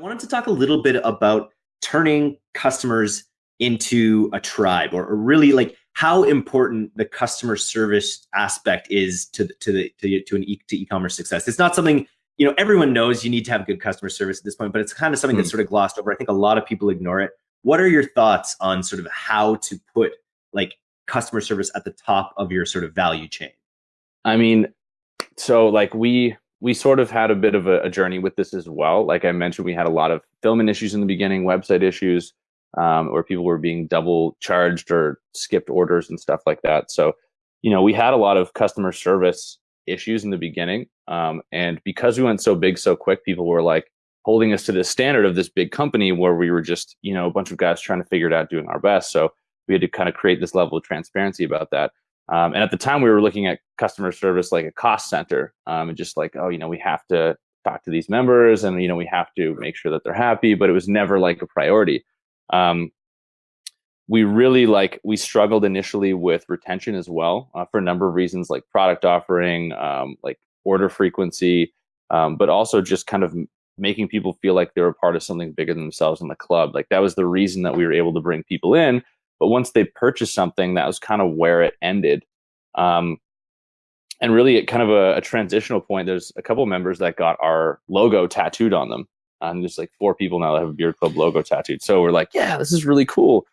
I wanted to talk a little bit about turning customers into a tribe or, or really like how important the customer service aspect is to to the to, to an e to e-commerce success. It's not something you know everyone knows you need to have good customer service at this point, but it's kind of something mm. that's sort of glossed over. I think a lot of people ignore it. What are your thoughts on sort of how to put like customer service at the top of your sort of value chain? I mean, so like we we sort of had a bit of a, a, journey with this as well. Like I mentioned, we had a lot of filming issues in the beginning, website issues, um, where people were being double charged or skipped orders and stuff like that. So, you know, we had a lot of customer service issues in the beginning. Um, and because we went so big so quick, people were like holding us to the standard of this big company where we were just, you know, a bunch of guys trying to figure it out, doing our best. So we had to kind of create this level of transparency about that. Um, and at the time, we were looking at customer service like a cost center, um, and just like, oh, you know, we have to talk to these members, and you know, we have to make sure that they're happy. But it was never like a priority. Um, we really like we struggled initially with retention as well uh, for a number of reasons, like product offering, um, like order frequency, um, but also just kind of making people feel like they were part of something bigger than themselves in the club. Like that was the reason that we were able to bring people in but once they purchased something, that was kind of where it ended. Um, and really, at kind of a, a, transitional point, there's a couple members that got our logo tattooed on them. And there's like four people now that have a Beard Club logo tattooed. So we're like, yeah, this is really cool.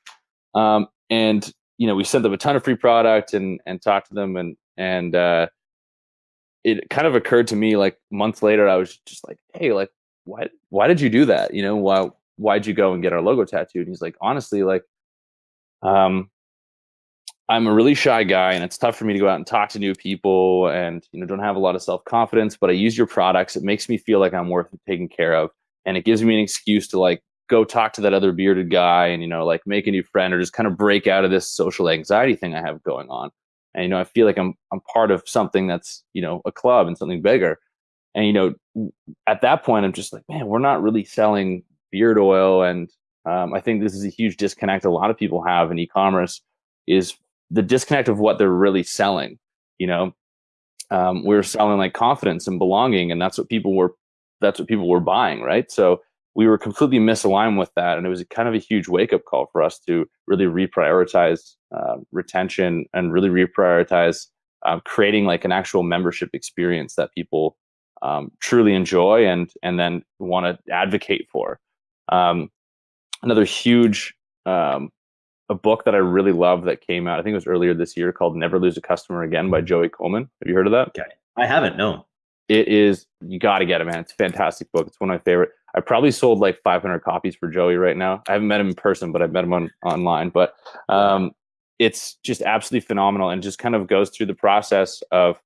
Um, and you know, we sent them a ton of free product and and talked to them, and and uh, it kind of occurred to me like months later, I was just like, hey, like, why why did you do that? You know, why why'd you go and get our logo tattooed? And he's like, honestly, like um, I'm a really shy guy and it's tough for me to go out and talk to new people and you know don't have a lot of self-confidence but I use your products. It makes me feel like I'm worth taking care of and it gives me an excuse to like go talk to that other bearded guy and you know like make a new friend or just kind of break out of this social anxiety thing I have going on. And you know I feel like I'm I'm part of something that's you know a club and something bigger. And you know at that point I'm just like man we're not really selling beard oil and um, I think this is a huge disconnect a lot of people have in e-commerce is the disconnect of what they're really selling. You know, um, we're selling like confidence and belonging, and that's what people were that's what people were buying, right? So we were completely misaligned with that, and it was kind of a huge wake up call for us to really reprioritize uh, retention and really reprioritize um, creating like an actual membership experience that people um, truly enjoy and and then want to advocate for. Um, another huge um, a book that I really love that came out. I think it was earlier this year called "Never Lose a Customer Again" by Joey Coleman. Have you heard of that? Okay, I haven't. No. It is. You got to get it, man. It's a fantastic book. It's one of my favorite. I probably sold like 500 copies for Joey right now. I haven't met him in person, but I've met him on online. But um, it's just absolutely phenomenal, and just kind of goes through the process of,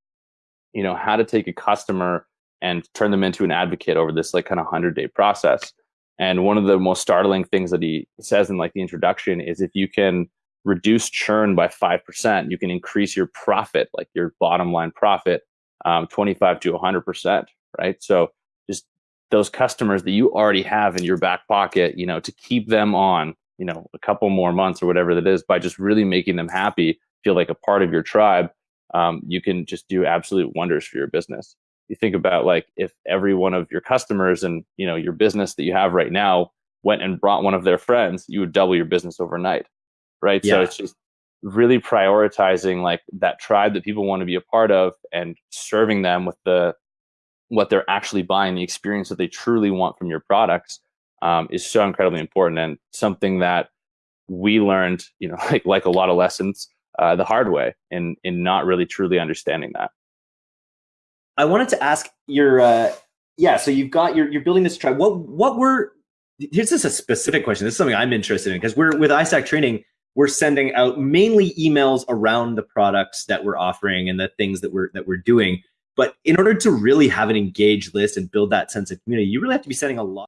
you know, how to take a customer and turn them into an advocate over this like kind of hundred day process. And one of the most startling things that he says in like the introduction is if you can reduce churn by 5%, you can increase your profit, like your bottom line profit, um, 25 to 100%, right? So just those customers that you already have in your back pocket, you know, to keep them on, you know, a couple more months or whatever that is by just really making them happy, feel like a part of your tribe, um, you can just do absolute wonders for your business you think about like if every one of your customers and you know your business that you have right now went and brought one of their friends you would double your business overnight right yeah. so it's just really prioritizing like that tribe that people want to be a part of and serving them with the what they're actually buying the experience that they truly want from your products um, is so incredibly important and something that we learned you know like like a lot of lessons uh, the hard way in in not really truly understanding that I wanted to ask your, uh, yeah. So you've got you're you're building this tribe. What what were here's just a specific question. This is something I'm interested in because we're with iStack Training. We're sending out mainly emails around the products that we're offering and the things that we're that we're doing. But in order to really have an engaged list and build that sense of community, you really have to be sending a lot